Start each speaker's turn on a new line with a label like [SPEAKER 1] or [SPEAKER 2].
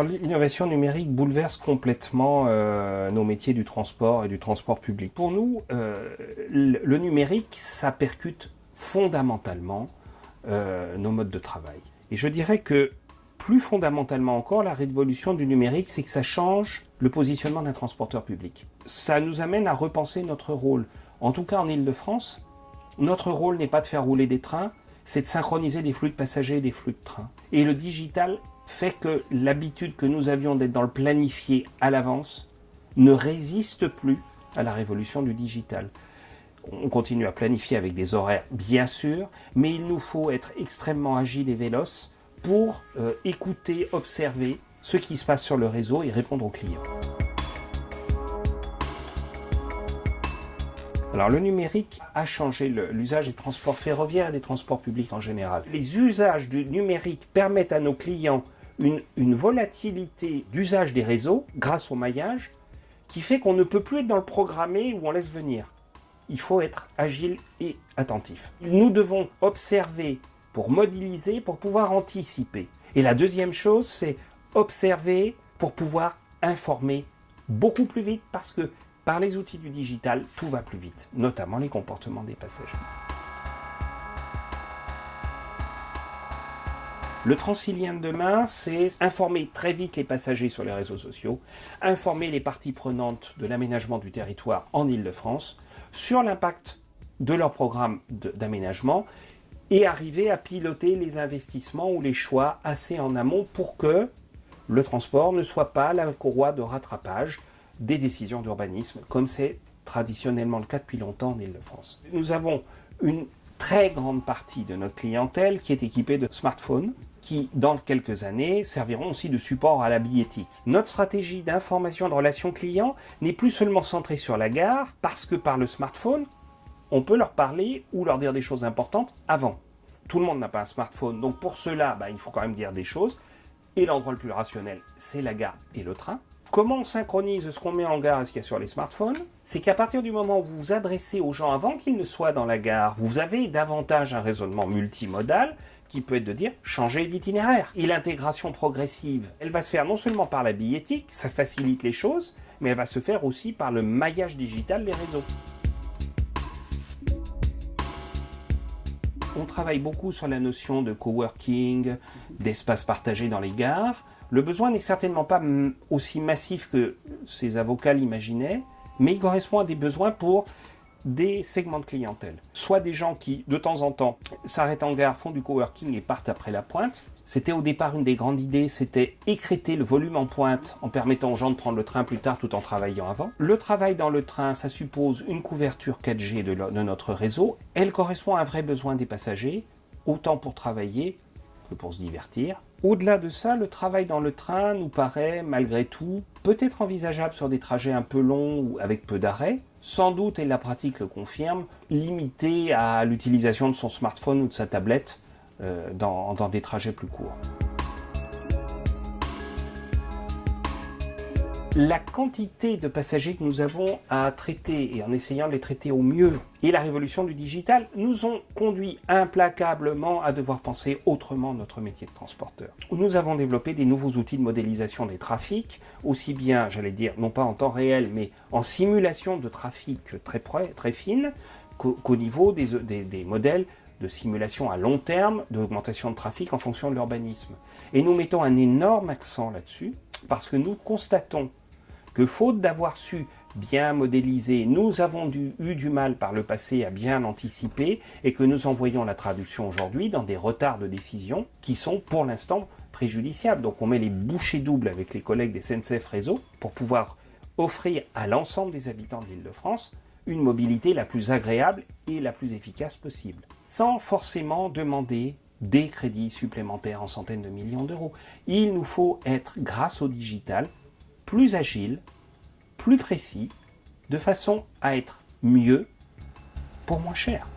[SPEAKER 1] L'innovation numérique bouleverse complètement euh, nos métiers du transport et du transport public. Pour nous, euh, le numérique, ça percute fondamentalement euh, nos modes de travail. Et je dirais que plus fondamentalement encore, la révolution du numérique, c'est que ça change le positionnement d'un transporteur public. Ça nous amène à repenser notre rôle. En tout cas en Ile-de-France, notre rôle n'est pas de faire rouler des trains, c'est de synchroniser des flux de passagers et des flux de trains. Et le digital fait que l'habitude que nous avions d'être dans le planifié à l'avance ne résiste plus à la révolution du digital. On continue à planifier avec des horaires, bien sûr, mais il nous faut être extrêmement agile et véloce pour euh, écouter, observer ce qui se passe sur le réseau et répondre aux clients. Alors le numérique a changé l'usage des transports ferroviaires et des transports publics en général. Les usages du numérique permettent à nos clients une, volatilité d'usage des réseaux grâce au maillage qui fait qu'on ne peut plus être dans le programmé où on laisse venir. Il faut être agile et attentif. Nous devons observer pour modéliser, pour pouvoir anticiper. Et la deuxième chose, c'est observer pour pouvoir informer beaucoup plus vite parce que par les outils du digital, tout va plus vite, notamment les comportements des passagers. Le transilien de demain, c'est informer très vite les passagers sur les réseaux sociaux, informer les parties prenantes de l'aménagement du territoire en Ile-de-France sur l'impact de leur programme d'aménagement et arriver à piloter les investissements ou les choix assez en amont pour que le transport ne soit pas la courroie de rattrapage des décisions d'urbanisme, comme c'est traditionnellement le cas depuis longtemps en Ile-de-France. Nous avons une très grande partie de notre clientèle qui est équipée de smartphones, qui, dans quelques années, serviront aussi de support à la billettique. Notre stratégie d'information de relations clients n'est plus seulement centrée sur la gare, parce que par le smartphone, on peut leur parler ou leur dire des choses importantes avant. Tout le monde n'a pas un smartphone, donc pour cela, bah, il faut quand même dire des choses. Et l'endroit le plus rationnel, c'est la gare et le train. Comment on synchronise ce qu'on met en gare et ce qu'il y a sur les smartphones? C'est qu'à partir du moment où vous vous adressez aux gens avant qu'ils ne soient dans la gare, vous avez davantage un raisonnement multimodal qui peut être de dire changer d'itinéraire. Et l'intégration progressive, elle va se faire non seulement par la billettique, ça facilite les choses, mais elle va se faire aussi par le maillage digital des réseaux. On travaille beaucoup sur la notion de coworking, d'espace partagé dans les gares. Le besoin n'est certainement pas aussi massif que ces avocats l'imaginaient, mais il correspond à des besoins pour des segments de clientèle. Soit des gens qui, de temps en temps, s'arrêtent en gare, font du coworking et partent après la pointe. C'était au départ une des grandes idées, c'était écréter le volume en pointe en permettant aux gens de prendre le train plus tard tout en travaillant avant. Le travail dans le train, ça suppose une couverture 4G de, de notre réseau. Elle correspond à un vrai besoin des passagers, autant pour travailler que pour se divertir. Au-delà de ça, le travail dans le train nous paraît, malgré tout, peut-être envisageable sur des trajets un peu longs ou avec peu d'arrêts, sans doute, et la pratique le confirme, limité à l'utilisation de son smartphone ou de sa tablette euh, dans des trajets plus courts. La quantité de passagers que nous avons à traiter et en essayant de les traiter au mieux et la révolution du digital nous ont conduit implacablement à devoir penser autrement notre métier de transporteur. Nous avons développé des nouveaux outils de modélisation des trafics, aussi bien, j'allais dire, non pas en temps réel, mais en simulation de trafic très, très fine, qu'au niveau des, des modèles de simulation à long terme d'augmentation de trafic en fonction de l'urbanisme. Et nous mettons un énorme accent là-dessus parce que nous constatons que faute d'avoir su bien modéliser, nous avons eu du mal par le passé à bien anticiper et que nous envoyons la traduction aujourd'hui dans des retards de décision qui sont pour l'instant préjudiciables. Donc on met les bouchées doubles avec les collègues des SNCF Réseau pour pouvoir offrir à l'ensemble des habitants de l'île de France une mobilité la plus agréable et la plus efficace possible, sans forcément demander des crédits supplémentaires en centaines de millions d'euros. Il nous faut être, grâce au digital, plus agile, plus précis, de façon à être mieux pour moins cher.